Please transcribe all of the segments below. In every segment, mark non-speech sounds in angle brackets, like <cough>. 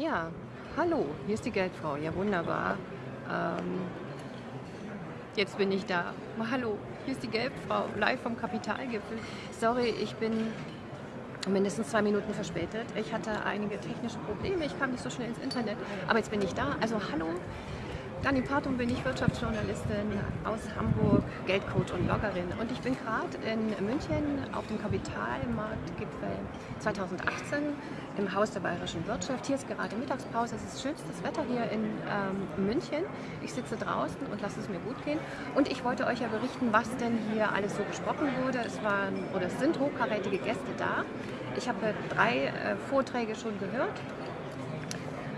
Ja, hallo, hier ist die Geldfrau. Ja, wunderbar. Ähm, jetzt bin ich da. Hallo, hier ist die Geldfrau, live vom Kapitalgipfel. Sorry, ich bin mindestens zwei Minuten verspätet. Ich hatte einige technische Probleme, ich kam nicht so schnell ins Internet. Aber jetzt bin ich da. Also hallo, Dani Partum bin ich Wirtschaftsjournalistin aus Hamburg, Geldcoach und Bloggerin. Und ich bin gerade in München auf dem Kapitalmarktgipfel 2018 im Haus der Bayerischen Wirtschaft. Hier ist gerade Mittagspause, es ist schönstes Wetter hier in ähm, München. Ich sitze draußen und lasse es mir gut gehen. Und ich wollte euch ja berichten, was denn hier alles so besprochen wurde. Es waren oder es sind hochkarätige Gäste da. Ich habe drei äh, Vorträge schon gehört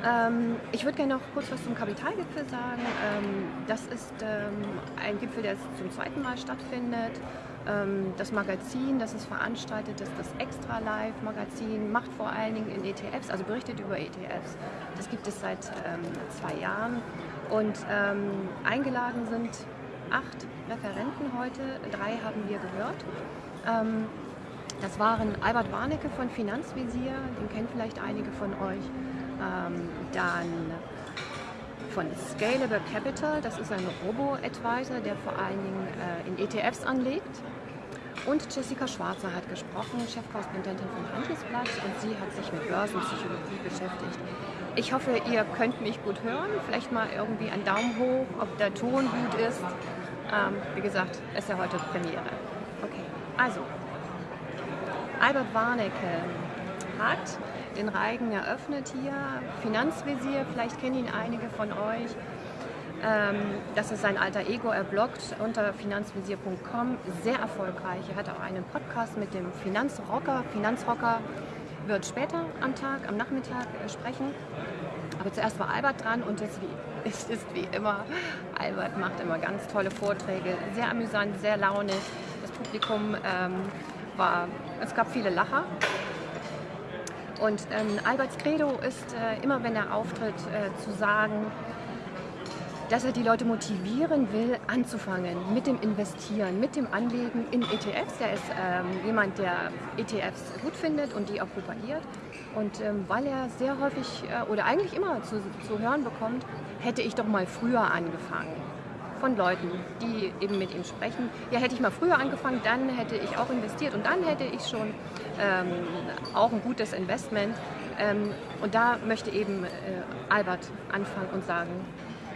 ähm, ich würde gerne noch kurz was zum Kapitalgipfel sagen. Ähm, das ist ähm, ein Gipfel, der zum zweiten Mal stattfindet. Ähm, das Magazin, das es veranstaltet, ist das Extra Live Magazin, macht vor allen Dingen in ETFs, also berichtet über ETFs. Das gibt es seit ähm, zwei Jahren. Und ähm, eingeladen sind acht Referenten heute, drei haben wir gehört. das waren Albert Warnecke von Finanzvisier, den kennen vielleicht einige von euch. Ähm, dann von Scalable Capital, das ist ein Robo-Advisor, der vor allen Dingen äh, in ETFs anlegt. Und Jessica Schwarzer hat gesprochen, Chefkorrespondentin vom Handelsblatt und sie hat sich mit Börsenpsychologie beschäftigt. Ich hoffe, ihr könnt mich gut hören. Vielleicht mal irgendwie einen Daumen hoch, ob der Ton gut ist. Ähm, wie gesagt, ist ja heute Premiere. Okay, also Albert Warnecke hat den Reigen eröffnet hier. Finanzvisier, vielleicht kennen ihn einige von euch. Ähm, das ist sein alter Ego, er bloggt unter finanzvisier.com, sehr erfolgreich. Er hat auch einen Podcast mit dem Finanzrocker. Finanzrocker wird später am Tag, am Nachmittag äh, sprechen. Aber zuerst war Albert dran und es, <laughs> es ist wie immer, Albert macht immer ganz tolle Vorträge, sehr amüsant, sehr launig. Das Publikum ähm, war, es gab viele Lacher. Und ähm, Alberts Credo ist äh, immer, wenn er auftritt, äh, zu sagen, dass er die Leute motivieren will, anzufangen mit dem Investieren, mit dem Anlegen in ETFs. Er ist ähm, jemand, der ETFs gut findet und die auch propagiert. Und ähm, weil er sehr häufig äh, oder eigentlich immer zu, zu hören bekommt, hätte ich doch mal früher angefangen von Leuten, die eben mit ihm sprechen. Ja, hätte ich mal früher angefangen, dann hätte ich auch investiert und dann hätte ich schon ähm, auch ein gutes Investment. Ähm, und da möchte eben äh, Albert anfangen und sagen,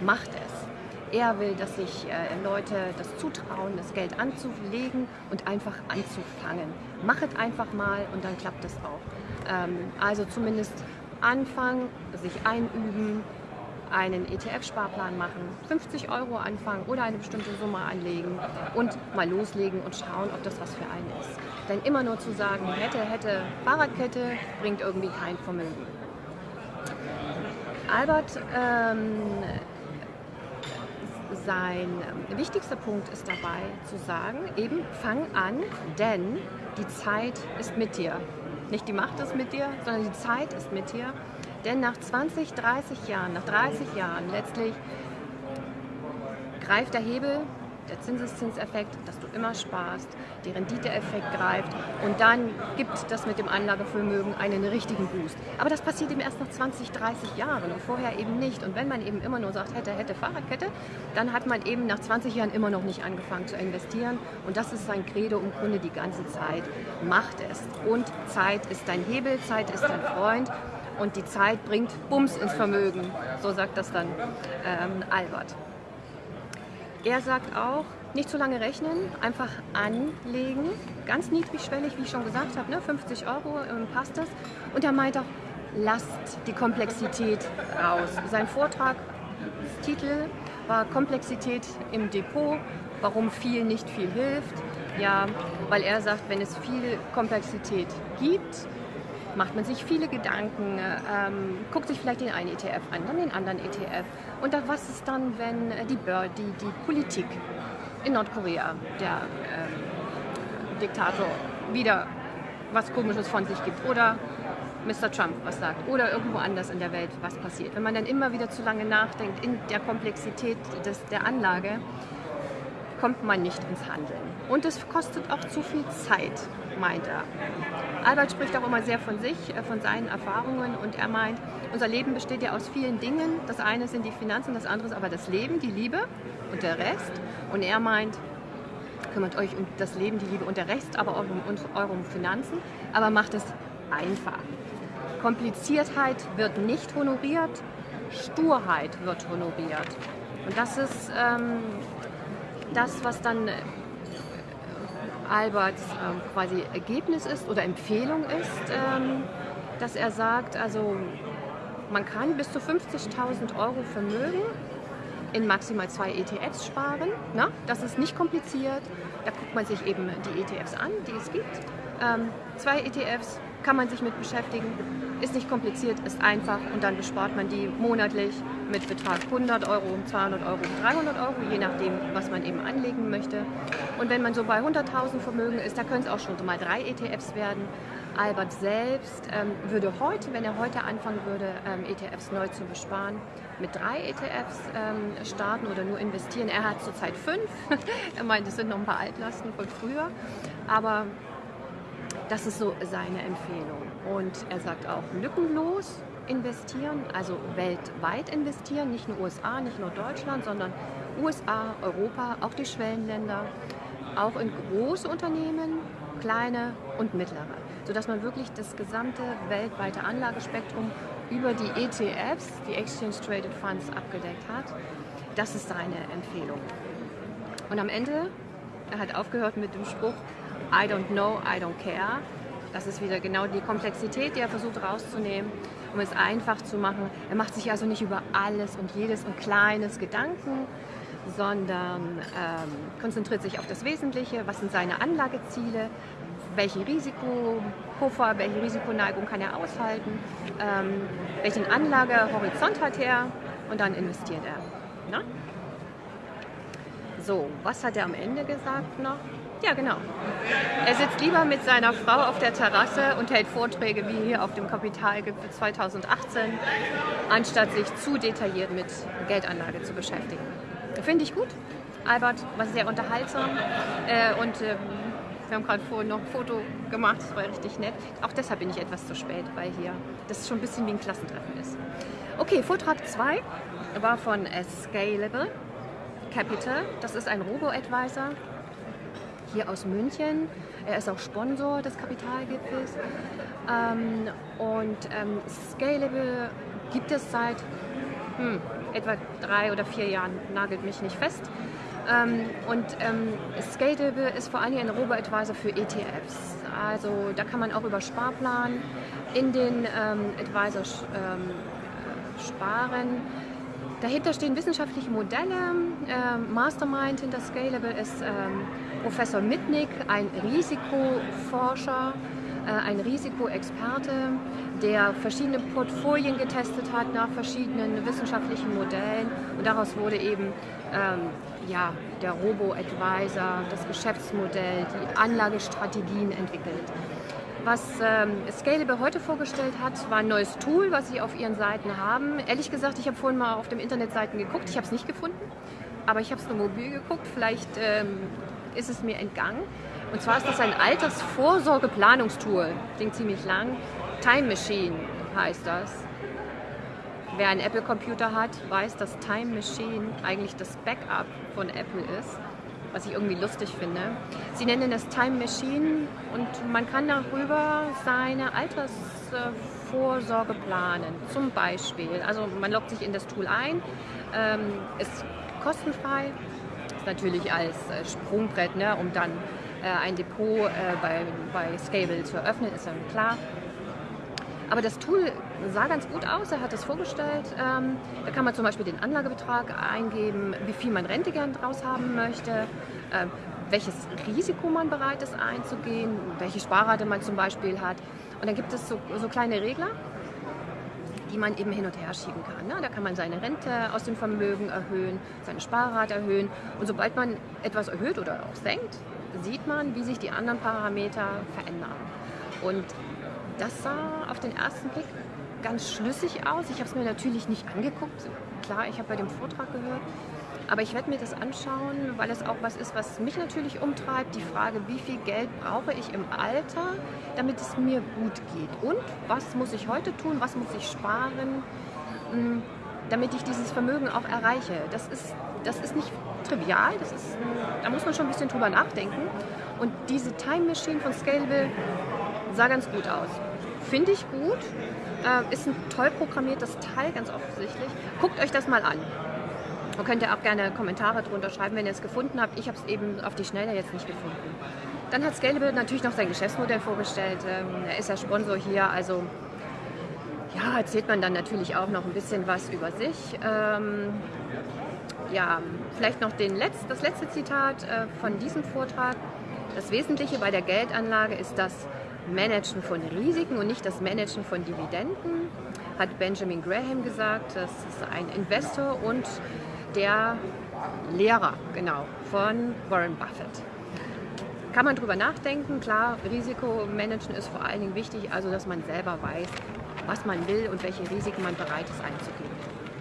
macht es. Er will, dass sich äh, Leute das zutrauen, das Geld anzulegen und einfach anzufangen. Machet einfach mal und dann klappt es auch. Ähm, also zumindest anfangen, sich einüben, einen ETF-Sparplan machen, 50 Euro anfangen oder eine bestimmte Summe anlegen und mal loslegen und schauen, ob das was für einen ist. Denn immer nur zu sagen, hätte, hätte, Fahrradkette, bringt irgendwie kein Vermögen. Albert, ähm, sein wichtigster Punkt ist dabei zu sagen, eben fang an, denn die Zeit ist mit dir. Nicht die Macht ist mit dir, sondern die Zeit ist mit dir. Denn nach 20, 30 Jahren, nach 30 Jahren letztlich greift der Hebel, der Zinseszinseffekt, dass du immer sparst, der Renditeeffekt greift und dann gibt das mit dem Anlagevermögen einen richtigen Boost. Aber das passiert eben erst nach 20, 30 Jahren und vorher eben nicht. Und wenn man eben immer nur sagt, hätte, hätte, Fahrradkette, dann hat man eben nach 20 Jahren immer noch nicht angefangen zu investieren. Und das ist sein Credo im Grunde die ganze Zeit. Macht es. Und Zeit ist dein Hebel, Zeit ist dein Freund und die Zeit bringt Bums ins Vermögen. So sagt das dann ähm, Albert. Er sagt auch, nicht zu lange rechnen, einfach anlegen, ganz niedrigschwellig, wie ich schon gesagt habe, ne, 50 Euro ähm, passt das. Und er meint auch, lasst die Komplexität raus. Sein Vortrag, Titel war Komplexität im Depot, warum viel nicht viel hilft. Ja, weil er sagt, wenn es viel Komplexität gibt, macht man sich viele Gedanken, ähm, guckt sich vielleicht den einen ETF an, dann den anderen ETF. Und dann, was ist dann, wenn die, die, die Politik in Nordkorea, der ähm, Diktator, wieder was Komisches von sich gibt oder Mr. Trump was sagt oder irgendwo anders in der Welt was passiert. Wenn man dann immer wieder zu lange nachdenkt in der Komplexität des, der Anlage, kommt man nicht ins Handeln. Und es kostet auch zu viel Zeit, meint er. Albert spricht auch immer sehr von sich, äh, von seinen Erfahrungen und er meint, unser Leben besteht ja aus vielen Dingen. Das eine sind die Finanzen, das andere ist aber das Leben, die Liebe und der Rest. Und er meint, kümmert euch um das Leben, die Liebe und der Rest, aber auch um eure Finanzen, aber macht es einfach. Kompliziertheit wird nicht honoriert, Sturheit wird honoriert. Und das ist ähm, das, was dann Alberts ähm, quasi Ergebnis ist oder Empfehlung ist, ähm, dass er sagt, also man kann bis zu 50.000 Euro Vermögen in maximal zwei ETFs sparen. Na? Das ist nicht kompliziert. Da guckt man sich eben die ETFs an, die es gibt. Ähm, zwei ETFs kann man sich mit beschäftigen. Ist nicht kompliziert, ist einfach und dann bespart man die monatlich mit Betrag 100 Euro, 200 Euro, 300 Euro, je nachdem, was man eben anlegen möchte. Und wenn man so bei 100.000 Vermögen ist, da können es auch schon mal drei ETFs werden. Albert selbst ähm, würde heute, wenn er heute anfangen würde, ähm, ETFs neu zu besparen, mit drei ETFs ähm, starten oder nur investieren. Er hat zurzeit fünf. <laughs> er meint, es sind noch ein paar Altlasten von früher. Aber das ist so seine Empfehlung. Und er sagt auch lückenlos investieren, also weltweit investieren, nicht nur USA, nicht nur Deutschland, sondern USA, Europa, auch die Schwellenländer, auch in große Unternehmen, kleine und mittlere, sodass man wirklich das gesamte weltweite Anlagespektrum über die ETFs, die Exchange Traded Funds, abgedeckt hat. Das ist seine Empfehlung. Und am Ende, er hat aufgehört mit dem Spruch, I don't know, I don't care. Das ist wieder genau die Komplexität, die er versucht rauszunehmen, um es einfach zu machen. Er macht sich also nicht über alles und jedes und kleines Gedanken, sondern ähm, konzentriert sich auf das Wesentliche. Was sind seine Anlageziele? Welche Risikopuffer, welche Risikoneigung kann er aushalten? Ähm, welchen Anlagehorizont hat er? Und dann investiert er. Na? So, was hat er am Ende gesagt noch? Ja, genau. Er sitzt lieber mit seiner Frau auf der Terrasse und hält Vorträge wie hier auf dem Kapitalgipfel 2018, anstatt sich zu detailliert mit Geldanlage zu beschäftigen. Finde ich gut. Albert war sehr unterhaltsam äh, und äh, wir haben gerade vorhin noch ein Foto gemacht, das war richtig nett. Auch deshalb bin ich etwas zu spät, weil hier das schon ein bisschen wie ein Klassentreffen ist. Okay, Vortrag 2 war von Scalable Capital. Das ist ein Robo-Advisor hier aus München. Er ist auch Sponsor des Kapitalgipfels. Ähm, und ähm, Scalable gibt es seit hm, etwa drei oder vier Jahren, nagelt mich nicht fest. Ähm, und ähm, Scalable ist vor allem ein Robo-Advisor für ETFs. Also da kann man auch über Sparplan in den ähm, Advisor ähm, sparen. Dahinter stehen wissenschaftliche Modelle. Ähm, Mastermind hinter Scalable ist ähm, Professor Mitnick, ein Risikoforscher, äh, ein Risikoexperte, der verschiedene Portfolien getestet hat nach verschiedenen wissenschaftlichen Modellen. Und daraus wurde eben ähm, ja, der Robo-Advisor, das Geschäftsmodell, die Anlagestrategien entwickelt. Was ähm, Scalable heute vorgestellt hat, war ein neues Tool, was sie auf ihren Seiten haben. Ehrlich gesagt, ich habe vorhin mal auf den Internetseiten geguckt, ich habe es nicht gefunden, aber ich habe es nur mobil geguckt. Vielleicht ähm, ist es mir entgangen. Und zwar ist das ein Altersvorsorgeplanungstool, klingt ziemlich lang. Time Machine heißt das. Wer einen Apple-Computer hat, weiß, dass Time Machine eigentlich das Backup von Apple ist was ich irgendwie lustig finde. Sie nennen das Time Machine und man kann darüber seine Altersvorsorge planen. Zum Beispiel, also man loggt sich in das Tool ein, ähm, ist kostenfrei, natürlich als äh, Sprungbrett, ne, um dann äh, ein Depot äh, bei, bei Scable zu eröffnen, ist dann klar. Aber das Tool sah ganz gut aus, er hat es vorgestellt. Ähm, da kann man zum Beispiel den Anlagebetrag eingeben, wie viel man Rente gern draus haben möchte, äh, welches Risiko man bereit ist einzugehen, welche Sparrate man zum Beispiel hat. Und dann gibt es so, so kleine Regler, die man eben hin und her schieben kann. Ne? Da kann man seine Rente aus dem Vermögen erhöhen, seine Sparrate erhöhen. Und sobald man etwas erhöht oder auch senkt, sieht man, wie sich die anderen Parameter verändern. Und das sah auf den ersten Blick ganz schlüssig aus. Ich habe es mir natürlich nicht angeguckt. Klar, ich habe bei dem Vortrag gehört. Aber ich werde mir das anschauen, weil es auch was ist, was mich natürlich umtreibt. Die Frage, wie viel Geld brauche ich im Alter, damit es mir gut geht? Und was muss ich heute tun? Was muss ich sparen, hm, damit ich dieses Vermögen auch erreiche? Das ist, das ist nicht trivial. Das ist, da muss man schon ein bisschen drüber nachdenken. Und diese Time Machine von Scalable sah ganz gut aus. Finde ich gut. Äh, ist ein toll programmiertes Teil, ganz offensichtlich. Guckt euch das mal an. Und könnt ihr auch gerne Kommentare drunter schreiben, wenn ihr es gefunden habt. Ich habe es eben auf die Schnelle jetzt nicht gefunden. Dann hat Scalable natürlich noch sein Geschäftsmodell vorgestellt. Ähm, er ist ja Sponsor hier, also ja, erzählt man dann natürlich auch noch ein bisschen was über sich. Ähm, ja, vielleicht noch den Letz-, das letzte Zitat äh, von diesem Vortrag. Das Wesentliche bei der Geldanlage ist das Managen von Risiken und nicht das Managen von Dividenden, hat Benjamin Graham gesagt. Das ist ein Investor und der Lehrer, genau, von Warren Buffett. Kann man drüber nachdenken, klar, Risikomanagen ist vor allen Dingen wichtig, also dass man selber weiß, was man will und welche Risiken man bereit ist einzugehen.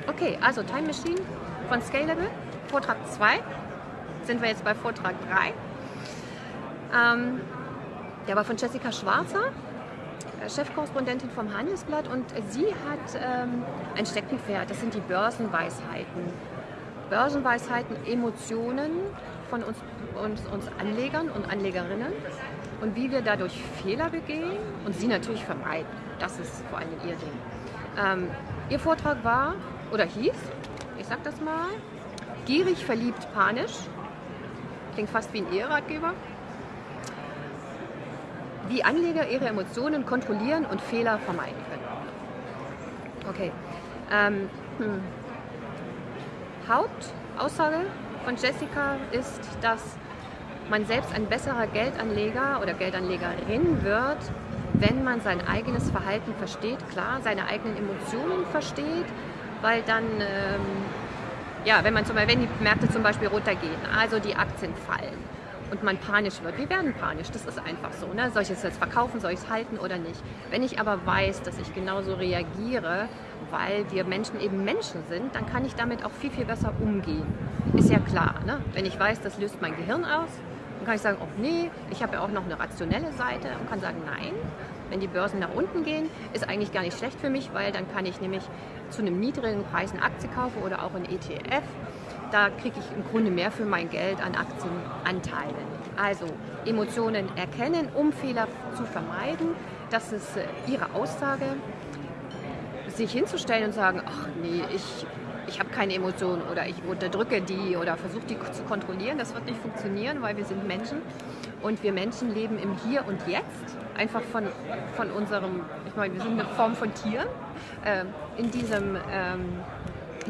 Okay, also Time Machine von Scalable, Vortrag 2, sind wir jetzt bei Vortrag 3. Ähm, der war von Jessica Schwarzer, äh, Chefkorrespondentin vom Handelsblatt und sie hat ähm, ein Steckenpferd, das sind die Börsenweisheiten. Börsenweisheiten, Emotionen von uns, uns, uns Anlegern und Anlegerinnen und wie wir dadurch Fehler begehen und sie natürlich vermeiden. Das ist vor allem ihr Ding. Ähm, ihr Vortrag war oder hieß, ich sag das mal, gierig, verliebt, panisch. Klingt fast wie ein Eheratgeber. Wie Anleger ihre Emotionen kontrollieren und Fehler vermeiden können. Okay. Ähm, hm. Hauptaussage von Jessica ist, dass man selbst ein besserer Geldanleger oder Geldanlegerin wird, wenn man sein eigenes Verhalten versteht, klar, seine eigenen Emotionen versteht, weil dann, ähm, ja, wenn man zum Beispiel, wenn die Märkte zum Beispiel runtergehen, also die Aktien fallen und man panisch wird, wir werden panisch, das ist einfach so, ne? soll ich es jetzt verkaufen, soll ich es halten oder nicht. Wenn ich aber weiß, dass ich genauso reagiere, weil wir Menschen eben Menschen sind, dann kann ich damit auch viel, viel besser umgehen. Ist ja klar, ne? wenn ich weiß, das löst mein Gehirn aus, dann kann ich sagen, oh nee, ich habe ja auch noch eine rationelle Seite und kann sagen, nein, wenn die Börsen nach unten gehen, ist eigentlich gar nicht schlecht für mich, weil dann kann ich nämlich zu einem niedrigen Preis eine Aktie kaufen oder auch ein ETF. Da kriege ich im Grunde mehr für mein Geld an Aktienanteilen. Also Emotionen erkennen, um Fehler zu vermeiden. Das ist äh, Ihre Aussage sich hinzustellen und sagen, ach nee, ich, ich habe keine Emotionen oder ich unterdrücke die oder versuche die zu kontrollieren, das wird nicht funktionieren, weil wir sind Menschen und wir Menschen leben im Hier und Jetzt, einfach von, von unserem, ich meine, wir sind eine Form von Tier äh, in, diesem, ähm,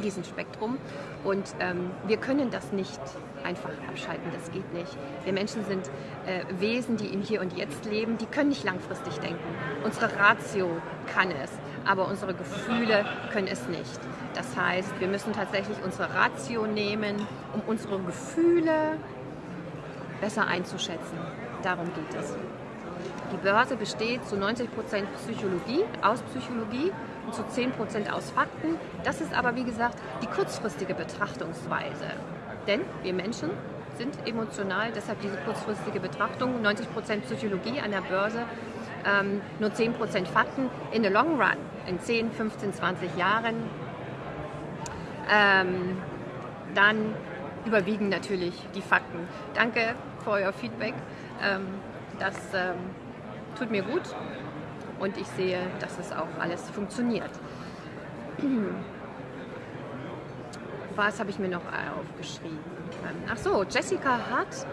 diesem Spektrum und ähm, wir können das nicht einfach abschalten, das geht nicht. Wir Menschen sind äh, Wesen, die im Hier und Jetzt leben, die können nicht langfristig denken. Unsere Ratio kann es aber unsere Gefühle können es nicht. Das heißt, wir müssen tatsächlich unsere Ratio nehmen, um unsere Gefühle besser einzuschätzen. Darum geht es. Die Börse besteht zu 90% Psychologie, aus Psychologie und zu 10% aus Fakten. Das ist aber, wie gesagt, die kurzfristige Betrachtungsweise. Denn wir Menschen sind emotional, deshalb diese kurzfristige Betrachtung, 90% Psychologie an der Börse, ähm, nur 10% Fakten. In the long run, in 10, 15, 20 Jahren, ähm, dann überwiegen natürlich die Fakten. Danke für euer Feedback. Ähm, das ähm, tut mir gut und ich sehe, dass es auch alles funktioniert. <clears throat> Was habe ich mir noch aufgeschrieben? Ach so, Jessica hat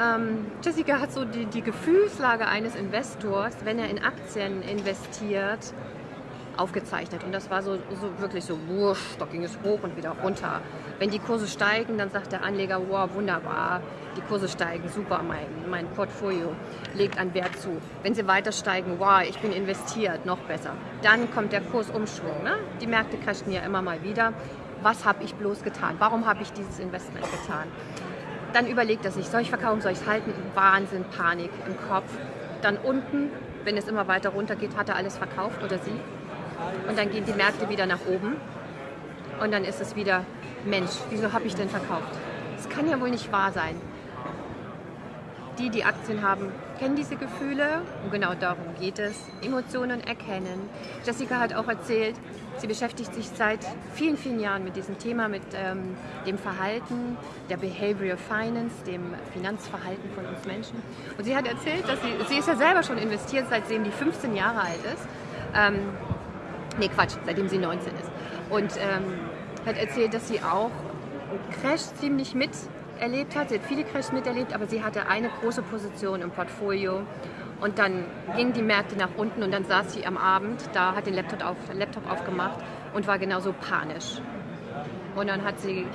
ähm, Jessica hat so die, die Gefühlslage eines Investors, wenn er in Aktien investiert, aufgezeichnet. Und das war so, so wirklich so wurscht, da ging es hoch und wieder runter. Wenn die Kurse steigen, dann sagt der Anleger, wow, wunderbar, die Kurse steigen, super, mein, mein Portfolio legt an Wert zu. Wenn sie weiter steigen, wow, ich bin investiert, noch besser. Dann kommt der Kursumschwung. Ne? Die Märkte crashen ja immer mal wieder. Was habe ich bloß getan? Warum habe ich dieses Investment getan? Dann überlegt er sich, soll ich verkaufen, soll ich es halten? Wahnsinn, Panik im Kopf. Dann unten, wenn es immer weiter runter geht, hat er alles verkauft oder sie. Und dann gehen die Märkte wieder nach oben. Und dann ist es wieder Mensch, wieso habe ich denn verkauft? Das kann ja wohl nicht wahr sein. Die, die Aktien haben, kennen diese Gefühle und genau darum geht es. Emotionen erkennen. Jessica hat auch erzählt, sie beschäftigt sich seit vielen, vielen Jahren mit diesem Thema, mit ähm, dem Verhalten, der Behavioral Finance, dem Finanzverhalten von uns Menschen. Und sie hat erzählt, dass sie, sie ist ja selber schon investiert, seitdem die 15 Jahre alt ist. Ähm, nee, Quatsch, seitdem sie 19 ist. Und ähm, hat erzählt, dass sie auch Crash ziemlich mit erlebt hat. Sie hat viele Crashs miterlebt, aber sie hatte eine große Position im Portfolio. Und dann gingen die Märkte nach unten und dann saß sie am Abend, da hat den Laptop, auf, Laptop aufgemacht und war genauso panisch. Und dann hat sie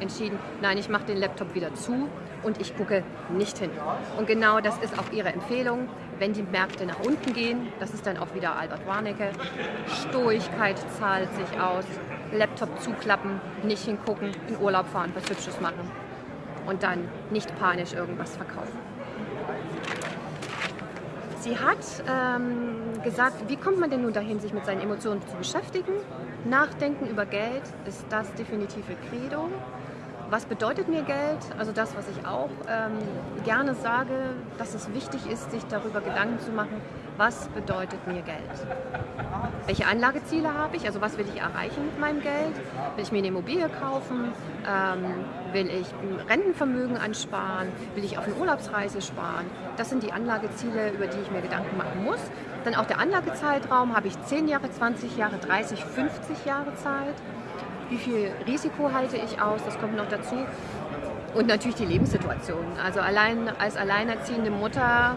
entschieden, nein, ich mache den Laptop wieder zu und ich gucke nicht hin. Und genau das ist auch ihre Empfehlung, wenn die Märkte nach unten gehen, das ist dann auch wieder Albert Warnecke, Stoigkeit zahlt sich aus, Laptop zuklappen, nicht hingucken, in Urlaub fahren, was Hübsches machen und dann nicht panisch irgendwas verkaufen. Sie hat ähm, gesagt, wie kommt man denn nun dahin, sich mit seinen Emotionen zu beschäftigen? Nachdenken über Geld ist das definitive Credo. Was bedeutet mir Geld? Also das, was ich auch ähm, gerne sage, dass es wichtig ist, sich darüber Gedanken zu machen, was bedeutet mir Geld? Welche Anlageziele habe ich? Also was will ich erreichen mit meinem Geld? Will ich mir eine Immobilie kaufen? Ähm, will ich Rentenvermögen ansparen? Will ich auf eine Urlaubsreise sparen? Das sind die Anlageziele, über die ich mir Gedanken machen muss. Dann auch der Anlagezeitraum. Habe ich 10 Jahre, 20 Jahre, 30, 50 Jahre Zeit? Wie viel Risiko halte ich aus, das kommt noch dazu. Und natürlich die Lebenssituation. Also allein als alleinerziehende Mutter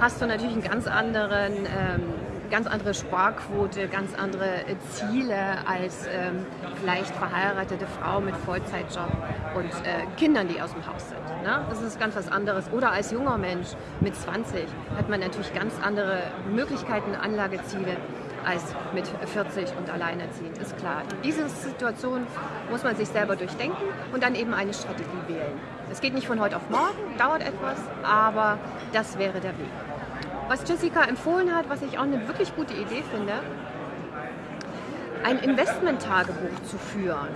hast du natürlich einen ganz anderen, ähm, ganz andere Sparquote, ganz andere Ziele als ähm, vielleicht verheiratete Frau mit Vollzeitjob und äh, Kindern, die aus dem Haus sind. Ne? Das ist ganz was anderes. Oder als junger Mensch mit 20 hat man natürlich ganz andere Möglichkeiten, Anlageziele als mit 40 und alleinerziehend, ist klar. Diese Situation muss man sich selber durchdenken und dann eben eine Strategie wählen. Es geht nicht von heute auf morgen, dauert etwas, aber das wäre der Weg. Was Jessica empfohlen hat, was ich auch eine wirklich gute Idee finde, ein Investment-Tagebuch zu führen.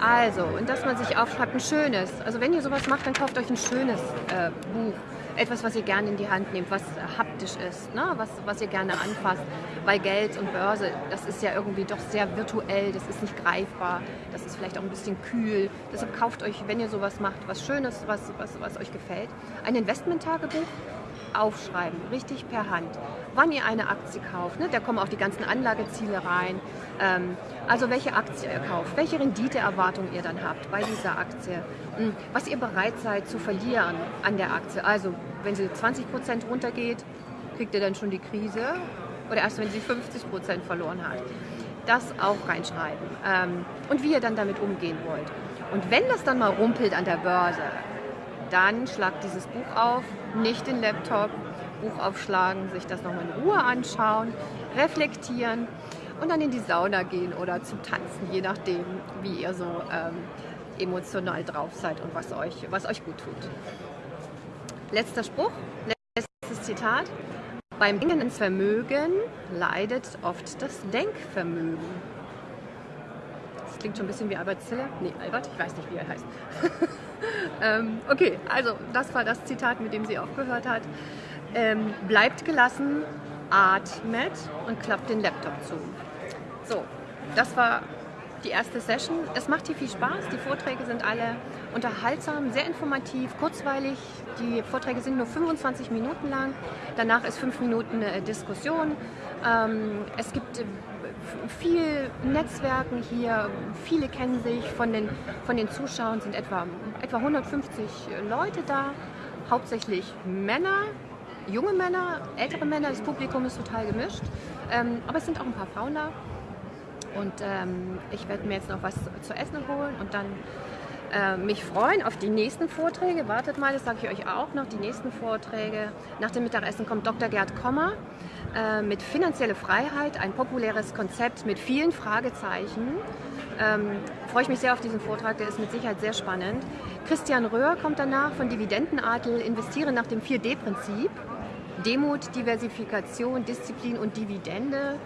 Also, und dass man sich aufschreibt, ein schönes. Also wenn ihr sowas macht, dann kauft euch ein schönes äh, Buch etwas, was ihr gerne in die Hand nehmt, was haptisch ist, ne? was, was ihr gerne anfasst. Weil Geld und Börse, das ist ja irgendwie doch sehr virtuell, das ist nicht greifbar, das ist vielleicht auch ein bisschen kühl. Deshalb kauft euch, wenn ihr sowas macht, was Schönes, was, was, was euch gefällt. Ein Investment-Tagebuch aufschreiben, richtig per Hand. Wann ihr eine Aktie kauft, ne? da kommen auch die ganzen Anlageziele rein. Ähm, also welche Aktie ihr kauft, welche Renditeerwartung ihr dann habt bei dieser Aktie, hm, was ihr bereit seid zu verlieren an der Aktie. Also wenn sie 20 Prozent runtergeht, kriegt ihr dann schon die Krise oder erst wenn sie 50 Prozent verloren hat. Das auch reinschreiben ähm, und wie ihr dann damit umgehen wollt. Und wenn das dann mal rumpelt an der Börse, dann schlagt dieses Buch auf, nicht den Laptop, Buch aufschlagen, sich das nochmal in Ruhe anschauen, reflektieren und dann in die Sauna gehen oder zum Tanzen, je nachdem, wie ihr so ähm, emotional drauf seid und was euch, was euch gut tut. Letzter Spruch, letztes Zitat. Beim Denken ins Vermögen leidet oft das Denkvermögen. Das klingt schon ein bisschen wie Albert Ziller. Nee, Albert, ich weiß nicht, wie er heißt. <laughs> <laughs> ähm, okay, also das war das Zitat, mit dem sie aufgehört hat. Ähm, bleibt gelassen, atmet und klappt den Laptop zu. So, das war die erste Session. Es macht hier viel Spaß. Die Vorträge sind alle unterhaltsam, sehr informativ, kurzweilig. Die Vorträge sind nur 25 Minuten lang. Danach ist fünf Minuten äh, Diskussion. Ähm, es gibt äh, viel Netzwerken hier. Viele kennen sich. Von den, von den Zuschauern sind etwa, etwa 150 Leute da. Hauptsächlich Männer, junge Männer, ältere Männer. Das Publikum ist total gemischt. Ähm, aber es sind auch ein paar Frauen da. Und ähm, ich werde mir jetzt noch was zu essen holen und dann äh, mich freuen auf die nächsten Vorträge. Wartet mal, das sage ich euch auch noch, die nächsten Vorträge. Nach dem Mittagessen kommt Dr. Gerd Kommer äh, mit Finanzielle Freiheit, ein populäres Konzept mit vielen Fragezeichen. Ähm, freue ich mich sehr auf diesen Vortrag, der ist mit Sicherheit sehr spannend. Christian Röhr kommt danach von Dividendenadel, investiere nach dem 4D-Prinzip. Demut, Diversifikation, Disziplin und Dividende.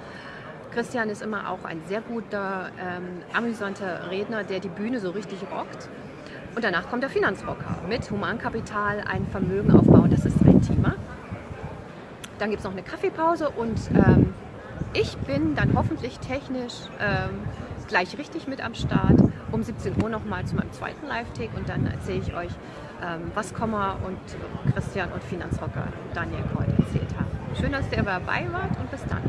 Christian ist immer auch ein sehr guter, ähm, amüsanter Redner, der die Bühne so richtig rockt. Und danach kommt der Finanzrocker mit Humankapital, ein Vermögen aufbauen, das ist ein Thema. Dann gibt es noch eine Kaffeepause und ähm, ich bin dann hoffentlich technisch ähm, gleich richtig mit am Start. Um 17 Uhr nochmal zu meinem zweiten Live-Take und dann erzähle ich euch, ähm, was Komma und Christian und Finanzrocker Daniel heute erzählt haben. Schön, dass ihr dabei wart und bis dann.